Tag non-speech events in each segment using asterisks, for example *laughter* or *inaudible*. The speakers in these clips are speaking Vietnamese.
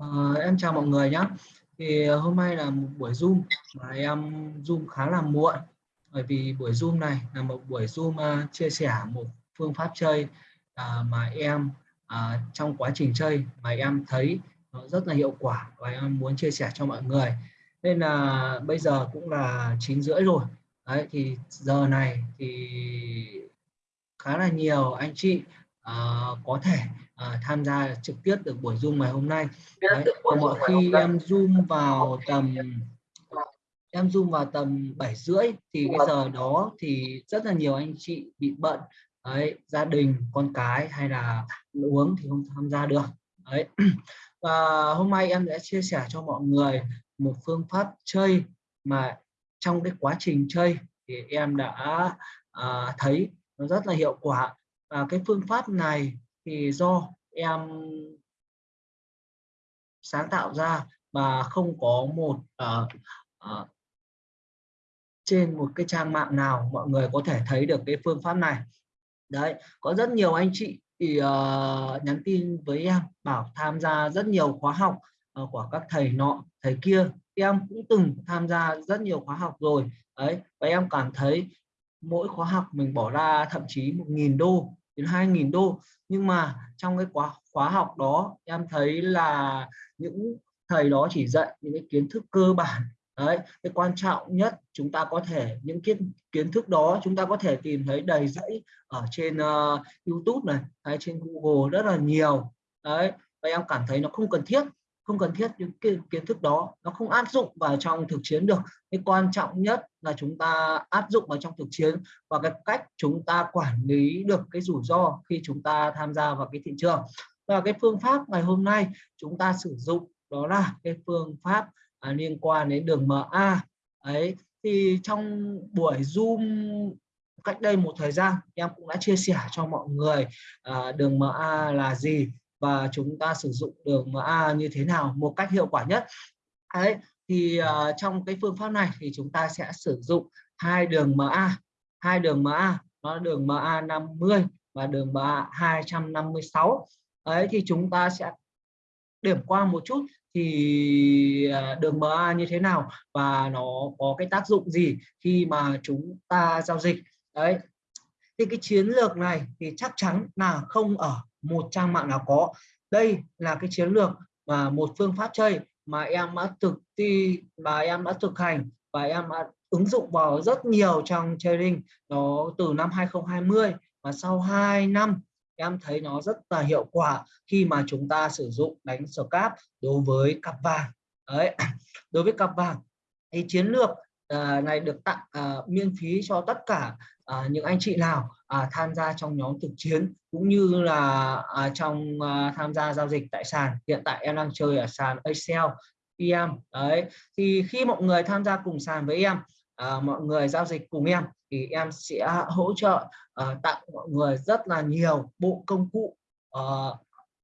À, em chào mọi người nhé. Thì ờ, hôm nay là một buổi Zoom mà em Zoom khá là muộn bởi vì buổi Zoom này là một buổi Zoom uh, chia sẻ một phương pháp chơi uh, mà em uh, trong quá trình chơi mà em thấy nó rất là hiệu quả và em muốn chia sẻ cho mọi người. Nên là bây giờ cũng là chín rưỡi rồi. Đấy thì giờ này thì khá là nhiều anh chị uh, có thể uh, tham gia trực tiếp được buổi zoom ngày hôm nay. Đấy, còn mọi khi em zoom vào tầm em zoom vào tầm 7 rưỡi thì cái giờ đó thì rất là nhiều anh chị bị bận. Đấy gia đình con cái hay là uống thì không tham gia được. Đấy. *clears throat* Và hôm nay em sẽ chia sẻ cho mọi người một phương pháp chơi mà trong cái quá trình chơi thì em đã à, thấy nó rất là hiệu quả. Và cái phương pháp này thì do em sáng tạo ra mà không có một uh, uh, trên một cái trang mạng nào mọi người có thể thấy được cái phương pháp này. Đấy có rất nhiều anh chị thì uh, nhắn tin với em bảo tham gia rất nhiều khóa học uh, của các thầy nọ thầy kia. Em cũng từng tham gia rất nhiều khóa học rồi. Đấy và em cảm thấy mỗi khóa học mình bỏ ra thậm chí một nghìn đô đến 2.000 đô. Nhưng mà trong cái khóa khóa học đó em thấy là những thầy đó chỉ dạy những cái kiến thức cơ bản. Đấy cái quan trọng nhất chúng ta có thể những kiến kiến thức đó chúng ta có thể tìm thấy đầy dẫy ở trên uh, YouTube này hay trên Google rất là nhiều. Đấy và em cảm thấy nó không cần thiết không cần thiết những kiến, kiến thức đó nó không áp dụng vào trong thực chiến được. Cái quan trọng nhất là chúng ta áp dụng vào trong thực chiến và cái cách chúng ta quản lý được cái rủi ro khi chúng ta tham gia vào cái thị trường. Và cái phương pháp ngày hôm nay chúng ta sử dụng đó là cái phương pháp à, liên quan đến đường MA ấy thì trong buổi zoom cách đây một thời gian em cũng đã chia sẻ cho mọi người à, đường MA là gì và chúng ta sử dụng đường MA như thế nào một cách hiệu quả nhất? À, đấy thì uh, trong cái phương pháp này thì chúng ta sẽ sử dụng hai đường MA hai đường MA nó đường MA 50 và đường MA 256 ấy thì chúng ta sẽ điểm qua một chút thì à, đường MA như thế nào và nó có cái tác dụng gì khi mà chúng ta giao dịch. Đấy thì cái chiến lược này thì chắc chắn là không ở một trang mạng nào có. Đây là cái chiến lược và một phương pháp chơi mà em đã thực thi và em đã thực hành và em đã ứng dụng vào rất nhiều trong trading. Nó từ năm 2020 và sau 2 năm, em thấy nó rất là hiệu quả khi mà chúng ta sử dụng đánh scalp đối với cặp vàng. Đấy, đối với cặp vàng, thì chiến lược à, này được tặng à, miễn phí cho tất cả à, những anh chị nào à, tham gia trong nhóm thực chiến cũng như là à, trong à, tham gia giao dịch tại sàn. Hiện tại em đang chơi ở sàn Excel em đấy. Thì khi mọi người tham gia cùng sàn với em à, mọi người giao dịch cùng em thì em sẽ hỗ trợ à, tặng mọi người rất là nhiều bộ công cụ à,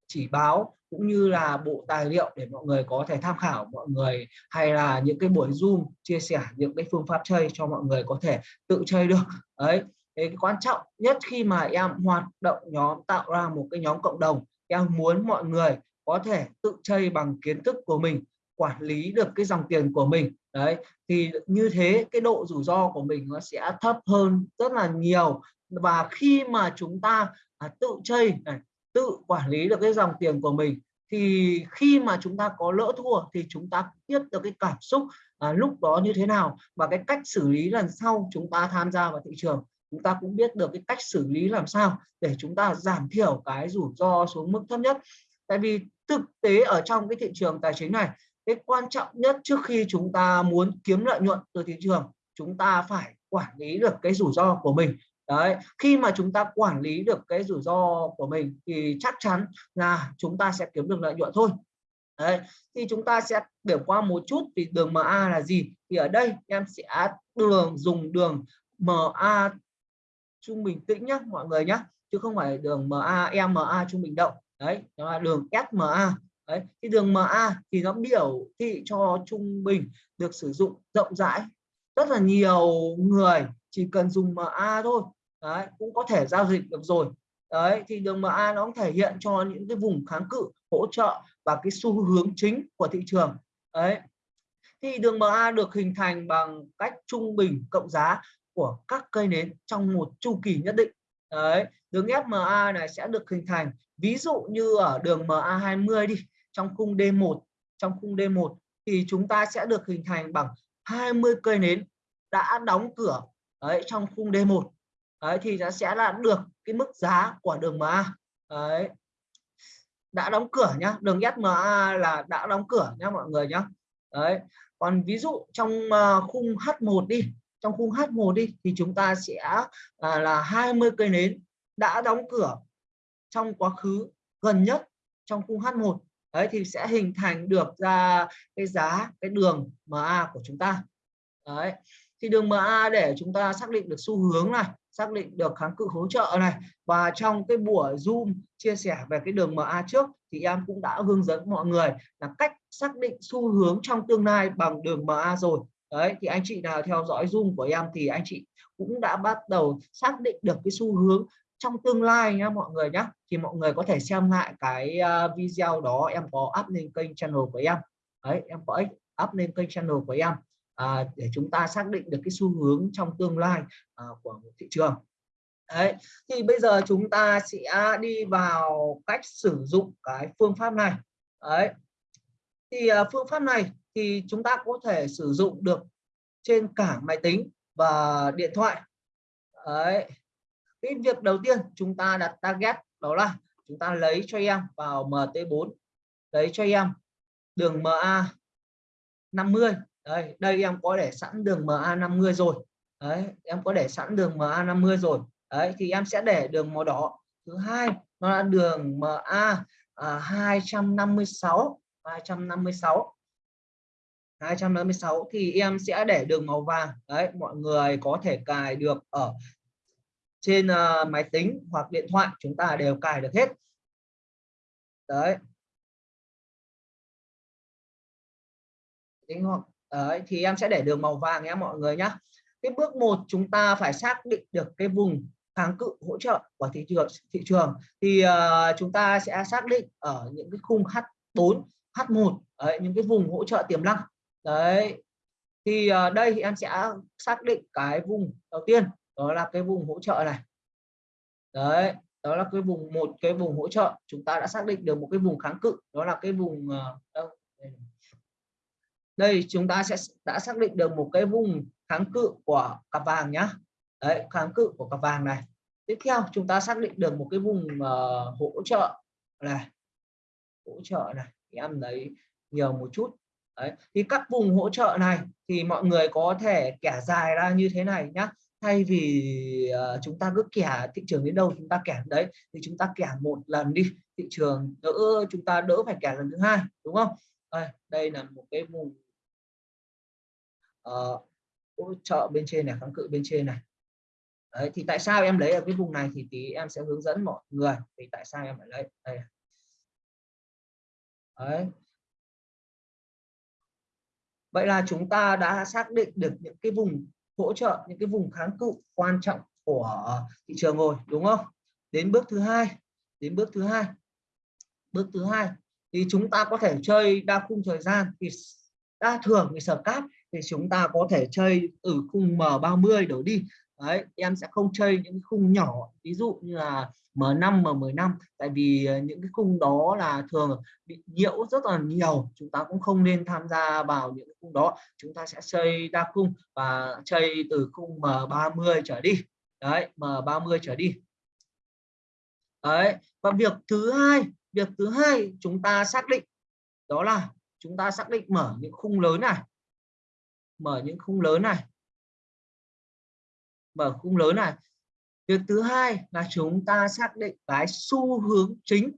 chỉ báo cũng như là bộ tài liệu để mọi người có thể tham khảo mọi người hay là những cái buổi zoom chia sẻ những cái phương pháp chơi cho mọi người có thể tự chơi được. Đấy cái quan trọng nhất khi mà em hoạt động nhóm tạo ra một cái nhóm cộng đồng em muốn mọi người có thể tự chơi bằng kiến thức của mình quản lý được cái dòng tiền của mình. Đấy thì như thế cái độ rủi ro của mình nó sẽ thấp hơn rất là nhiều. Và khi mà chúng ta à, tự chơi này tự quản lý được cái dòng tiền của mình thì khi mà chúng ta có lỡ thua thì chúng ta biết được cái cảm xúc à, lúc đó như thế nào và cái cách xử lý lần sau chúng ta tham gia vào thị trường. Chúng ta cũng biết được cái cách xử lý làm sao để chúng ta giảm thiểu cái rủi ro xuống mức thấp nhất. Tại vì thực tế ở trong cái thị trường tài chính này cái quan trọng nhất trước khi chúng ta muốn kiếm lợi nhuận từ thị trường chúng ta phải quản lý được cái rủi ro của mình đấy, khi mà chúng ta quản lý được cái rủi ro của mình thì chắc chắn là chúng ta sẽ kiếm được lợi nhuận thôi. Đấy, thì chúng ta sẽ điểm qua một chút thì đường MA là gì? Thì ở đây em sẽ đường, dùng đường MA trung bình tĩnh nhé mọi người nhé chứ không phải đường MA MA trung bình động. Đấy nó là đường SMA đấy, thì đường MA thì nó biểu thị cho trung bình được sử dụng rộng rãi rất là nhiều người chỉ cần dùng MA thôi đấy, cũng có thể giao dịch được rồi. Đấy, thì đường MA nó cũng thể hiện cho những cái vùng kháng cự, hỗ trợ và cái xu hướng chính của thị trường. Đấy. Thì đường MA được hình thành bằng cách trung bình cộng giá của các cây nến trong một chu kỳ nhất định. Đấy, đường FMA này sẽ được hình thành, ví dụ như ở đường MA20 đi, trong khung D1 trong khung D1 thì chúng ta sẽ được hình thành bằng 20 cây nến đã đóng cửa, đấy, trong khung D1 đấy, thì nó sẽ là được cái mức giá của đường MA đấy. Đã đóng cửa nhá, đường SMA là đã đóng cửa nhá mọi người nhá. Đấy. Còn ví dụ trong à, khung H1 đi, trong khung H1 đi, thì chúng ta sẽ à, là là 20 cây nến đã đóng cửa trong quá khứ gần nhất trong khung H1 đấy, thì sẽ hình thành được ra cái giá, cái đường MA của chúng ta. Đấy. Thì đường MA để chúng ta xác định được xu hướng này xác định được kháng cự hỗ trợ này. Và trong cái buổi zoom chia sẻ về cái đường MA trước, thì em cũng đã hướng dẫn mọi người là cách xác định xu hướng trong tương lai bằng đường MA rồi. Đấy, thì anh chị nào theo dõi zoom của em thì anh chị cũng đã bắt đầu xác định được cái xu hướng trong tương lai nhá mọi người nhé thì mọi người có thể xem lại cái à, video đó, em có up lên kênh channel của em. Đấy, em có up lên kênh channel của em à, để chúng ta xác định được cái xu hướng trong tương lai à, của một thị trường. Đấy thì bây giờ chúng ta sẽ đi vào cách sử dụng cái phương pháp này. Đấy thì à, phương pháp này thì chúng ta có thể sử dụng được trên cả máy tính và điện thoại. Đấy cái việc đầu tiên chúng ta đặt target đó là chúng ta lấy cho em vào MT4 lấy cho em đường MA 50 đây đây em có để sẵn đường MA 50 rồi. Đấy em có để sẵn đường MA 50 rồi. Đấy thì em sẽ để đường màu đỏ. Thứ hai nó là đường MA à, 256 256 256 thì em sẽ để đường màu vàng. Đấy mọi người có thể cài được ở trên uh, máy tính hoặc điện thoại chúng ta đều cài được hết. Đấy đấy thì em sẽ để đường màu vàng nhé mọi người nhé. Cái bước một chúng ta phải xác định được cái vùng kháng cự hỗ trợ của thị trường thị trường. Thì uh, chúng ta sẽ xác định ở những cái khung H4 H1 đấy, những cái vùng hỗ trợ tiềm năng. Đấy thì uh, đây thì em sẽ xác định cái vùng đầu tiên đó là cái vùng hỗ trợ này. Đấy đó là cái vùng một cái vùng hỗ trợ. Chúng ta đã xác định được một cái vùng kháng cự đó là cái vùng uh, đây đây chúng ta sẽ đã xác định được một cái vùng kháng cự của cặp vàng nhá. Đấy kháng cự của cặp vàng này. Tiếp theo chúng ta xác định được một cái vùng uh, hỗ trợ này. Hỗ trợ này em lấy nhiều một chút. Đấy thì các vùng hỗ trợ này thì mọi người có thể kẻ dài ra như thế này nhá. Thay vì uh, chúng ta cứ kẻ thị trường đến đâu chúng ta kẻ đấy thì chúng ta kẻ một lần đi thị trường đỡ chúng ta đỡ phải kẻ lần thứ hai đúng không? Đây, đây là một cái vùng uh, hỗ trợ bên trên này kháng cự bên trên này. Đấy, thì tại sao em lấy ở cái vùng này thì tí em sẽ hướng dẫn mọi người thì tại sao em phải lấy. Đây đấy. Vậy là chúng ta đã xác định được những cái vùng hỗ trợ những cái vùng kháng cự quan trọng của thị trường rồi đúng không? Đến bước thứ hai đến bước thứ hai. Bước thứ hai thì chúng ta có thể chơi đa khung thời gian thì đa thường thì sở cáp thì chúng ta có thể chơi ở khung M30 đổ đi. Đấy, em sẽ không chơi những khung nhỏ, ví dụ như là M5 M15 tại vì ờ, những cái khung đó là thường bị nhiễu rất là nhiều, chúng ta cũng không nên tham gia vào những khung đó. Chúng ta sẽ chơi đa khung và chơi từ khung M30 trở đi. Đấy, M30 trở đi. Đấy, và việc thứ hai, việc thứ hai chúng ta xác định, đó là chúng ta xác định mở những khung lớn này mở những khung lớn này. Mở khung lớn này. Việc thứ hai là chúng ta xác định cái xu hướng chính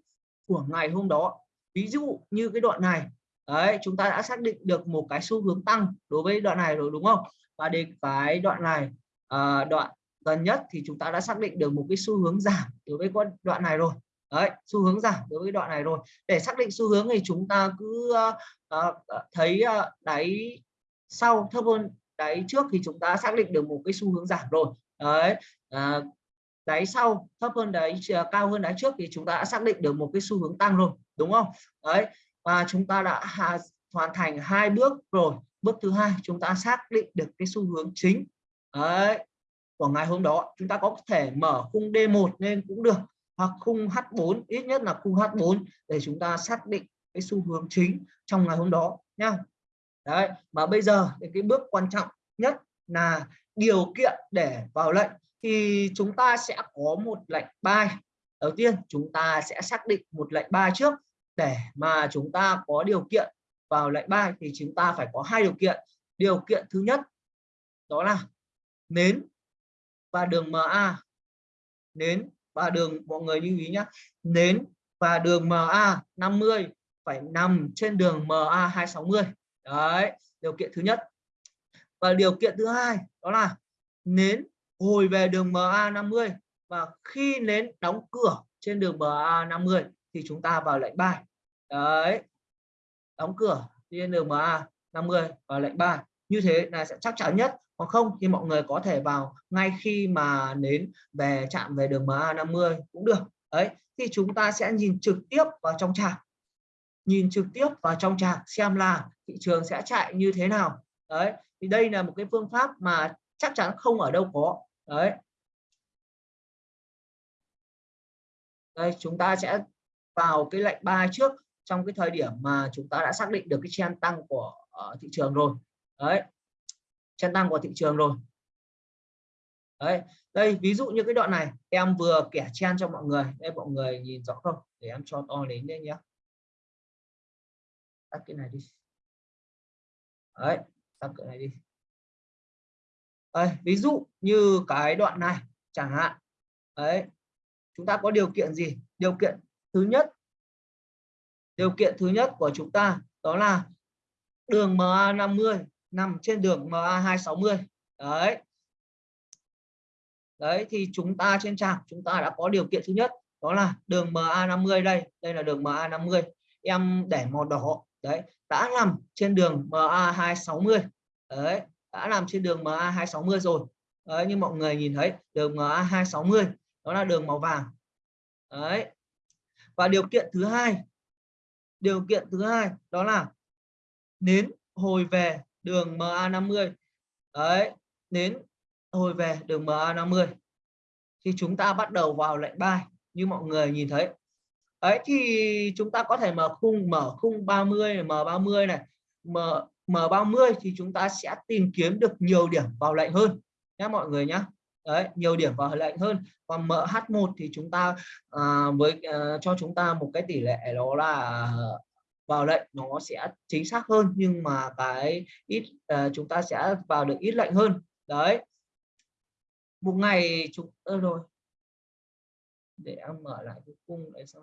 của ngày hôm đó. Ví dụ như cái đoạn này. Đấy chúng ta đã xác định được một cái xu hướng tăng đối với đoạn này rồi đúng không? Và đến cái đoạn này à, đoạn gần nhất thì chúng ta đã xác định được một cái xu hướng giảm đối với con đoạn này rồi. Đấy xu hướng giảm đối với đoạn này rồi. Để xác định xu hướng thì chúng ta cứ uh, uh, thấy uh, đáy sau thấp hơn đáy trước thì chúng ta xác định được một cái xu hướng giảm rồi. Đấy à, đáy sau thấp hơn đáy cao hơn đáy trước thì chúng ta đã xác định được một cái xu hướng tăng rồi đúng không? Đấy và chúng ta đã hoàn thành hai bước rồi. Bước thứ hai chúng ta xác định được cái xu hướng chính. Đấy của ngày hôm đó chúng ta có thể mở khung D1 lên cũng được hoặc khung H4 ít nhất là khung H4 để chúng ta xác định cái xu hướng chính trong ngày hôm đó nha đấy, mà bây giờ thì cái bước quan trọng nhất là điều kiện để vào lệnh thì chúng ta sẽ có một lệnh buy đầu tiên, chúng ta sẽ xác định một lệnh buy trước. Để mà chúng ta có điều kiện vào lệnh buy thì chúng ta phải có hai điều kiện. Điều kiện thứ nhất, đó là nến và đường MA nến và đường, mọi người lưu ý nhé nến và đường MA 50 phải nằm trên đường MA 260 đấy, điều kiện thứ nhất. Và điều kiện thứ hai, đó là nến hồi về đường MA 50 và khi nến đóng cửa trên đường MA 50 thì chúng ta vào lệnh bài. Đấy, đóng cửa trên đường MA 50 và lệnh bài. Như thế là sẽ chắc chắn nhất hoặc không thì mọi người có thể vào ngay khi mà nến về, chạm về đường MA 50 cũng được. Đấy, thì chúng ta sẽ nhìn trực tiếp vào trong trạc nhìn trực tiếp vào trong trạc xem là thị trường sẽ chạy như thế nào. Đấy thì đây là một cái phương pháp mà chắc chắn không ở đâu có. Đấy. Đây chúng ta sẽ vào cái lệnh ba trước trong cái thời điểm mà chúng ta đã xác định được cái trend tăng của uh, thị trường rồi. Đấy. Trend tăng của thị trường rồi. Đấy đây ví dụ như cái đoạn này em vừa kẻ chen cho mọi người. Đây mọi người nhìn rõ không? Để em cho to đến đây nhé. Tắt cái này đi đấy tắt cửa này đi. Đấy, ví dụ như cái đoạn này chẳng hạn. Đấy chúng ta có điều kiện gì? Điều kiện thứ nhất điều kiện thứ nhất của chúng ta đó là đường MA 50 nằm trên đường MA 260 đấy. Đấy thì chúng ta trên trang chúng ta đã có điều kiện thứ nhất đó là đường MA 50 đây. Đây là đường MA 50 em để màu đỏ đấy, đã nằm trên đường MA 260 đấy, đã nằm trên đường MA 260 rồi. Đấy, như mọi người nhìn thấy, đường MA 260 đó là đường màu vàng. Đấy. Và điều kiện thứ hai, điều kiện thứ hai đó là nến hồi về đường MA50 đấy, nến hồi về đường MA50 thì chúng ta bắt đầu vào lệnh buy như mọi người nhìn thấy ấy thì chúng ta có thể mở khung mở khung 30 M30 này. M M30 thì chúng ta sẽ tìm kiếm được nhiều điểm vào lệnh hơn nhé mọi người nhé đấy nhiều điểm vào lệnh hơn. Còn MH1 thì chúng ta à, với à, cho chúng ta một cái tỷ lệ đó là à, vào lệnh nó sẽ chính xác hơn nhưng mà cái ít à, chúng ta sẽ vào được ít lệnh hơn. Đấy. Một ngày chúng ơ rồi. Để em mở lại cái khung đấy xem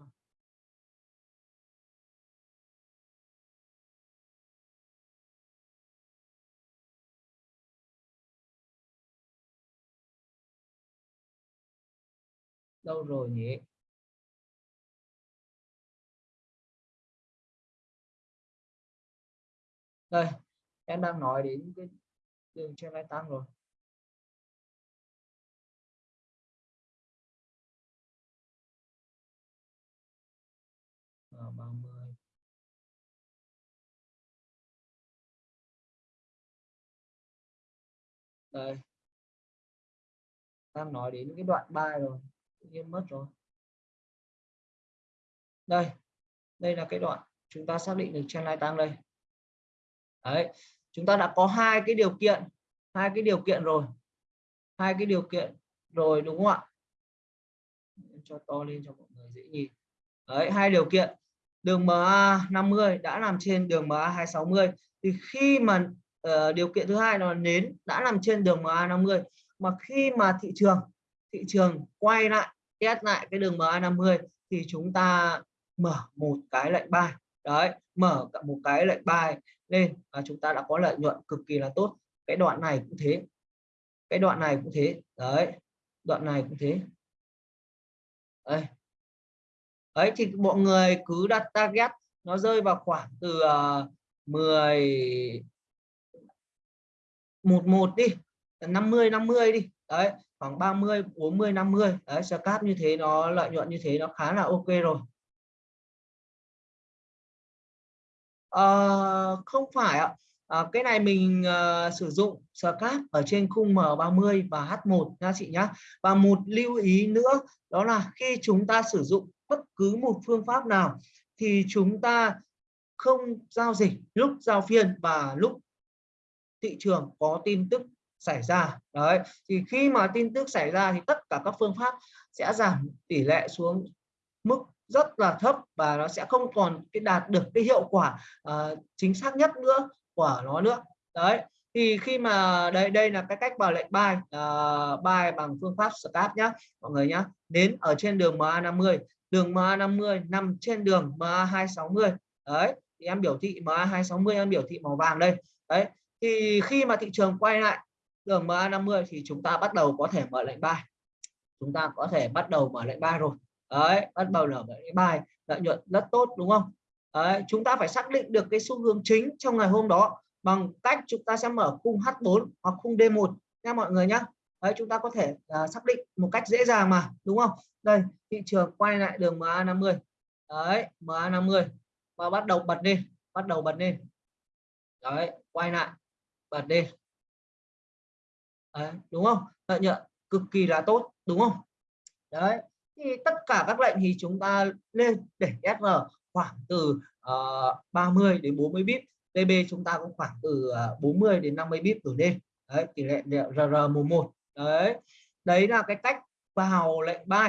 đâu rồi nhỉ? Đây, em đang nói đến cái đường trên lai tăng rồi. Ờ, ba mươi. Đây. Đang nói đến cái đoạn 3 rồi tự nhiên mất rồi. Đây đây là cái đoạn chúng ta xác định được trendline tăng đây. Đấy chúng ta đã có hai cái điều kiện hai cái điều kiện rồi. Hai cái điều kiện rồi đúng không ạ? Cho to lên cho mọi người dễ nhìn. Đấy hai điều kiện. Đường MA 50 đã nằm trên đường MA 260 thì khi mà uh, điều kiện thứ hai là nến đã nằm trên đường MA 50 mà khi mà thị trường thị trường quay lại test lại cái đường MA 50 thì chúng ta mở một cái lệnh buy đấy mở một cái lệnh buy lên và chúng ta đã có lợi nhuận cực kỳ là tốt. Cái đoạn này cũng thế. Cái đoạn này cũng thế. Đấy đoạn này cũng thế. Đấy, đấy thì mọi người cứ đặt target nó rơi vào khoảng từ ờ, uh, 10 một một đi 50 50 đi. Đấy khoảng 30 40 50 đấy scalp như thế nó lợi nhuận như thế nó khá là ok rồi. À, không phải ạ. À, cái này mình uh, sử dụng scalp ở trên khung M30 và H1 nha chị nhá. Và một lưu ý nữa đó là khi chúng ta sử dụng bất cứ một phương pháp nào thì chúng ta không giao dịch lúc giao phiên và lúc thị trường có tin tức xảy ra. Đấy thì khi mà tin tức xảy ra thì tất cả các phương pháp sẽ giảm tỷ lệ xuống mức rất là thấp và nó sẽ không còn cái đạt được cái hiệu quả uh, chính xác nhất nữa của nó nữa. Đấy thì khi mà đây đây là cái cách vào lệnh buy uh, buy bằng phương pháp scap nhá mọi người nhá. Đến ở trên đường MA50 đường MA50 nằm trên đường MA260 đấy thì em biểu thị MA260 em biểu thị màu vàng đây. Đấy thì khi mà thị trường quay lại đường MA50 thì chúng ta bắt đầu có thể mở lệnh buy chúng ta có thể bắt đầu mở lệnh buy rồi. Đấy bắt đầu mở lệnh buy lợi nhuận rất tốt đúng không? Đấy, chúng ta phải xác định được cái xu hướng chính trong ngày hôm đó bằng cách chúng ta sẽ mở khung H4 hoặc khung D1 nha mọi người nhé đấy chúng ta có thể uh, xác định một cách dễ dàng mà đúng không? Đây thị trường quay lại đường MA50. Đấy MA50 và bắt đầu bật lên bắt đầu bật lên đấy quay lại bật lên đấy, đúng không? Lợi nhuận cực kỳ là tốt đúng không? Đấy thì tất cả các lệnh thì chúng ta lên để SR khoảng từ ờ, uh, 30 đến 40 bip TB chúng ta cũng khoảng từ ờ, uh, 40 đến 50 bip ở lên. Đấy tỷ lệ RR11 đấy đấy là cái cách vào lệnh buy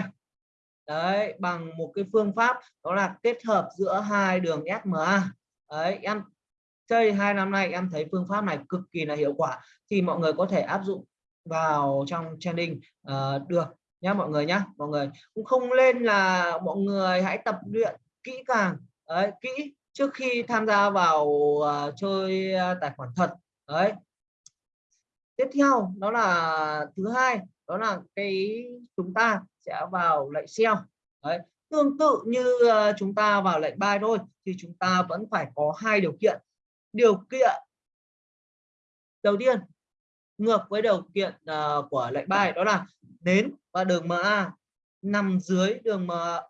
đấy bằng một cái phương pháp đó là kết hợp giữa hai đường SMA đấy em chơi hai năm nay em thấy phương pháp này cực kỳ là hiệu quả thì mọi người có thể áp dụng vào trong training. Uh, được nhá mọi người nhá mọi người. Cũng không lên là mọi người hãy tập luyện kỹ càng. Đấy, kỹ trước khi tham gia vào uh, chơi uh, tài khoản thật. Đấy. Tiếp theo đó là thứ hai đó là cái chúng ta sẽ vào lệnh sell đấy tương tự như uh, chúng ta vào lệnh buy thôi thì chúng ta vẫn phải có hai điều kiện. Điều kiện đầu tiên ngược với điều kiện uh, của lệnh bài đó là đến và đường MA nằm dưới đường MA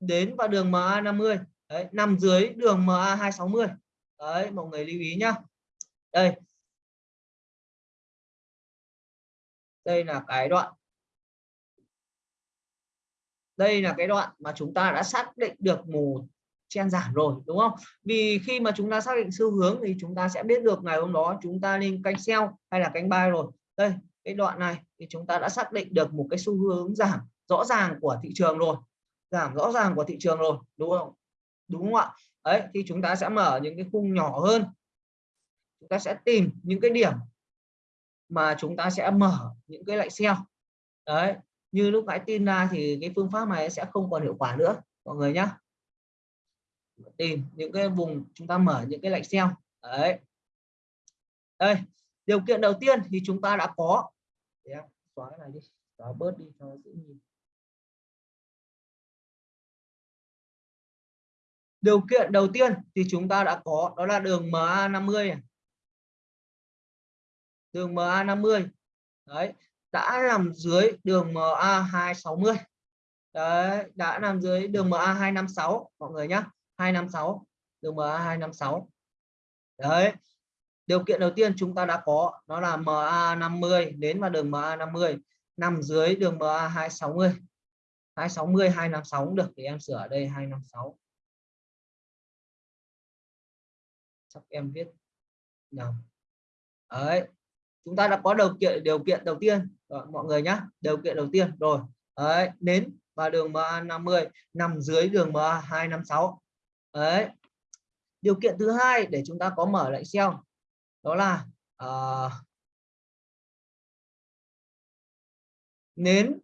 đến và đường MA 50 đấy, nằm dưới đường MA 260 đấy mọi người lưu ý nhá. Đây. Đây là cái đoạn. Đây là cái đoạn mà chúng ta đã xác định được một chen giảm rồi, đúng không? Vì khi mà chúng ta xác định xu hướng thì chúng ta sẽ biết được ngày hôm đó chúng ta nên canh sell hay là canh buy rồi. Đây, cái đoạn này thì chúng ta đã xác định được một cái xu hướng giảm rõ ràng của thị trường rồi. Giảm rõ ràng của thị trường rồi, đúng không? Đúng không ạ? Đấy, thì chúng ta sẽ mở những cái khung nhỏ hơn. Chúng ta sẽ tìm những cái điểm mà chúng ta sẽ mở những cái lệnh sell. Đấy, như lúc nãy tin ra thì cái phương pháp này sẽ không còn hiệu quả nữa, mọi người nhé tìm những cái vùng chúng ta mở những cái lệnh sell đấy. Đây, điều kiện đầu tiên thì chúng ta đã có. Để em xóa cái này đi, xóa bớt đi cho dễ nhìn. Điều kiện đầu tiên thì chúng ta đã có, đó là đường MA50 đường MA50 đấy, đã nằm dưới đường MA260 đấy, đã nằm dưới đường MA256 mọi người nhé 256 đường MA256 đấy điều kiện đầu tiên chúng ta đã có đó là MA50 đến vào đường MA50 nằm dưới đường MA260 260 256 cũng được thì em sửa ở đây 256 chắc em viết nhầm đấy chúng ta đã có điều kiện điều kiện đầu tiên rồi, mọi người nhé điều kiện đầu tiên rồi đấy nến và đường MA50 nằm dưới đường MA256 đấy. Điều kiện thứ hai để chúng ta có mở lệnh sell đó là uh, nến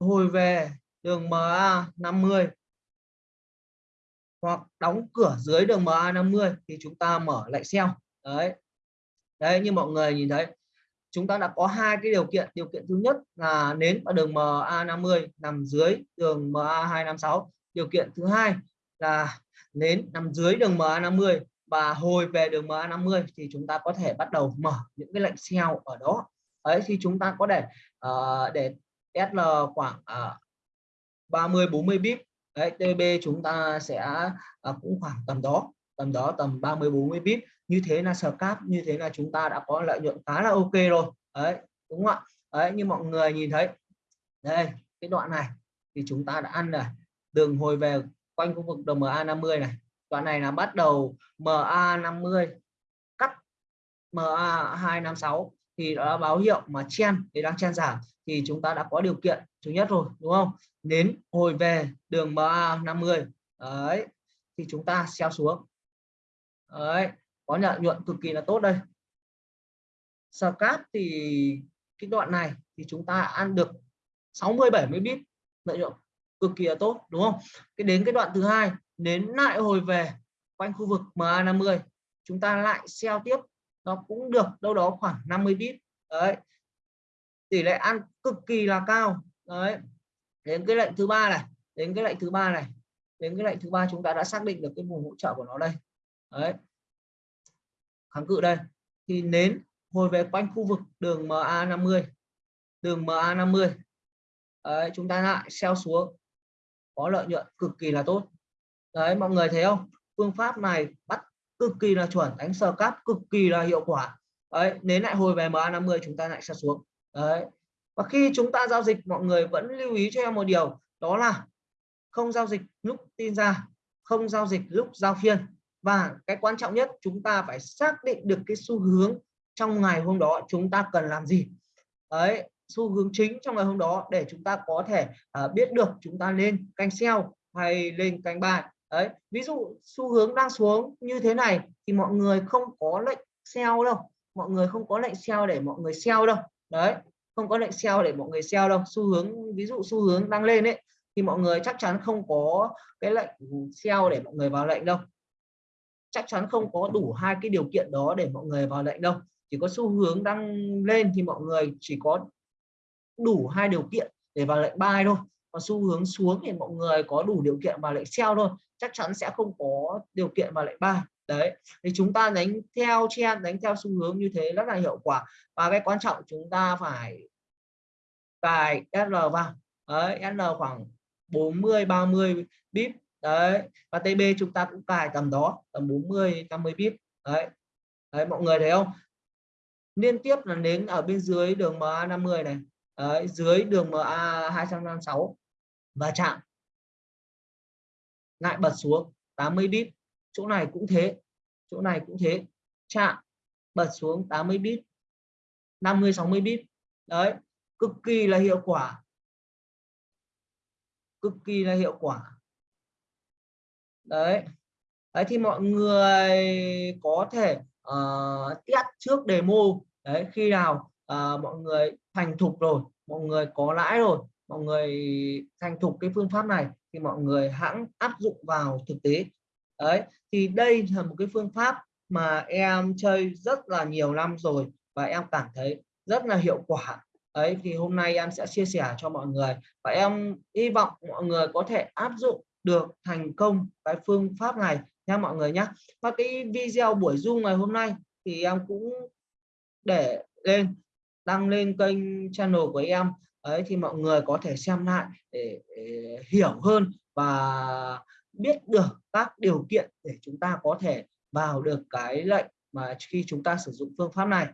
hồi về đường MA 50 hoặc đóng cửa dưới đường MA 50 thì chúng ta mở lệnh sell đấy. Đấy như mọi người nhìn thấy chúng ta đã có hai cái điều kiện. Điều kiện thứ nhất là nến ở đường MA 50 nằm dưới đường MA 256 điều kiện thứ hai là nến nằm dưới đường MA 50 và hồi về đường MA50 thì chúng ta có thể bắt đầu mở những cái lệnh sell ở đó. Ấy thì chúng ta có thể uh, để ờ, SL khoảng uh, 30 40 bip đấy TB chúng ta sẽ uh, cũng khoảng tầm đó tầm đó tầm 30 40 bip như thế là scalp như thế là chúng ta đã có lợi nhuận khá là ok rồi. Đấy đúng không ạ? Đấy như mọi người nhìn thấy đây cái đoạn này thì chúng ta đã ăn rồi. Đường hồi về quanh khu vực đồng MA 50 này. Đoạn này là bắt đầu MA 50 cắt MA 256 thì đó là báo hiệu mà chen thì đang chen giảm thì chúng ta đã có điều kiện thứ nhất rồi, đúng không? Đến hồi về đường MA 50 đấy, thì chúng ta xeo xuống. Đấy, có lợi nhuận cực kỳ là tốt đây. Scalp thì cái đoạn này thì chúng ta ăn được 60 70 bit lợi nhuận cực kỳ là tốt đúng không? Cái đến cái đoạn thứ hai đến lại hồi về quanh khu vực MA50 chúng ta lại sell tiếp nó cũng được đâu đó khoảng 50 bit đấy. Tỷ lệ ăn cực kỳ là cao đấy. Đến cái lệnh thứ ba này đến cái lệnh thứ ba này đến cái lệnh thứ ba chúng ta đã xác định được cái vùng hỗ trợ của nó đây đấy. Kháng cự đây thì nến hồi về quanh khu vực đường MA50 đường MA50 đấy, chúng ta lại sell xuống có lợi nhuận cực kỳ là tốt. Đấy, mọi người thấy không? Phương pháp này bắt cực kỳ là chuẩn, đánh sờ cáp cực kỳ là hiệu quả. Đấy đến lại hồi về MA50 chúng ta lại sẽ xuống. Đấy, và khi chúng ta giao dịch, mọi người vẫn lưu ý cho em một điều, đó là không giao dịch lúc tin ra, không giao dịch lúc giao phiên. Và cái quan trọng nhất, chúng ta phải xác định được cái xu hướng trong ngày hôm đó chúng ta cần làm gì. Đấy xu hướng chính trong ngày hôm đó để chúng ta có thể uh, biết được chúng ta lên canh sell hay lên canh buy đấy ví dụ xu hướng đang xuống như thế này thì mọi người không có lệnh sell đâu mọi người không có lệnh sell để mọi người sell đâu. Đấy không có lệnh sell để mọi người sell đâu. Xu hướng ví dụ xu hướng đang lên đấy thì mọi người chắc chắn không có cái lệnh sell để mọi người vào lệnh đâu. Chắc chắn không có đủ hai cái điều kiện đó để mọi người vào lệnh đâu. Chỉ có xu hướng đang lên thì mọi người chỉ có đủ hai điều kiện để vào lệnh buy thôi. Còn xu hướng xuống thì mọi người có đủ điều kiện vào lệnh sell thôi. Chắc chắn sẽ không có điều kiện vào lệnh buy đấy, thì chúng ta đánh theo trend, đánh theo xu hướng như thế rất là hiệu quả. Và cái quan trọng chúng ta phải cài SL vào. Đấy SL khoảng 40 30 bip đấy, và TB chúng ta cũng cài tầm đó, tầm 40 50 bip đấy. Đấy, mọi người thấy không? Liên tiếp là đến ở bên dưới đường MA 50 này đấy, dưới đường MA 256 và chạm. Lại bật xuống 80 bit chỗ này cũng thế chỗ này cũng thế. Chạm bật xuống 80 bit 50 60 bit đấy cực kỳ là hiệu quả. Cực kỳ là hiệu quả. Đấy. Đấy thì mọi người có thể uh, test trước demo. Đấy khi nào à, mọi người thành thục rồi mọi người có lãi rồi mọi người thành thục cái phương pháp này thì mọi người hãng áp dụng vào thực tế. Đấy thì đây là một cái phương pháp mà em chơi rất là nhiều năm rồi và em cảm thấy rất là hiệu quả. Ấy thì hôm nay em sẽ chia sẻ cho mọi người và em hy vọng mọi người có thể áp dụng được thành công cái phương pháp này nha mọi người nhé và cái video buổi zoom ngày hôm nay thì em cũng để lên đăng lên kênh channel của em. Ấy thì mọi người có thể xem lại để, để hiểu hơn và biết được các điều kiện để chúng ta có thể vào được cái lệnh mà khi chúng ta sử dụng phương pháp này.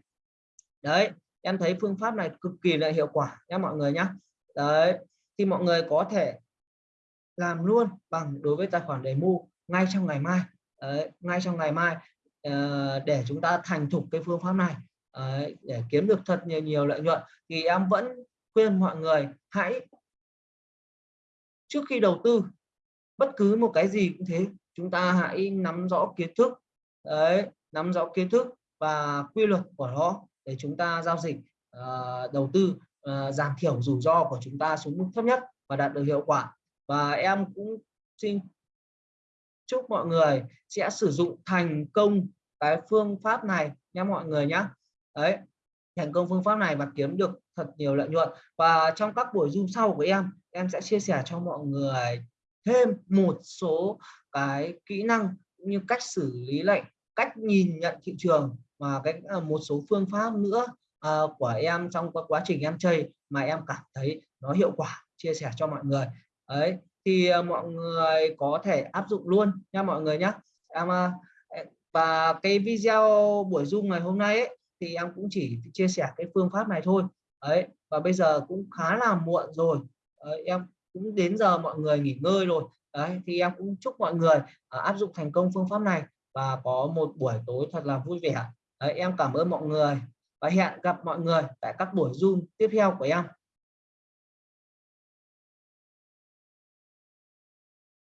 Đấy em thấy phương pháp này cực kỳ là hiệu quả nha mọi người nhé đấy thì mọi người có thể làm luôn bằng đối với tài khoản demo ngay trong ngày mai. Đấy, ngay trong ngày mai ờ, để chúng ta thành thục cái phương pháp này đấy, để kiếm được thật nhiều nhiều lợi nhuận thì em vẫn khuyên mọi người hãy trước khi đầu tư bất cứ một cái gì cũng thế chúng ta hãy nắm rõ kiến thức. Đấy nắm rõ kiến thức và quy luật của nó để chúng ta giao dịch uh, đầu tư uh, giảm thiểu rủi ro của chúng ta xuống mức thấp nhất và đạt được hiệu quả. Và em cũng xin chúc mọi người sẽ sử dụng thành công cái phương pháp này nha mọi người nhé đấy thành công phương pháp này và kiếm được thật nhiều lợi nhuận. Và trong các buổi zoom sau của em em sẽ chia sẻ cho mọi người thêm một số cái kỹ năng như cách xử lý lệnh cách nhìn nhận thị trường và cái ờ, một số phương pháp nữa uh, của em trong quá trình em chơi mà em cảm thấy nó hiệu quả chia sẻ cho mọi người. Ấy thì uh, mọi người có thể áp dụng luôn nha mọi người nhé em uh, và cái video buổi zoom ngày hôm nay ấy, thì em cũng chỉ chia sẻ cái phương pháp này thôi. Ấy và bây giờ cũng khá là muộn rồi. Đấy, em cũng đến giờ mọi người nghỉ ngơi rồi. Đấy thì em cũng chúc mọi người uh, áp dụng thành công phương pháp này và có một buổi tối thật là vui vẻ. Đấy, em cảm ơn mọi người và hẹn gặp mọi người tại các buổi zoom tiếp theo của em.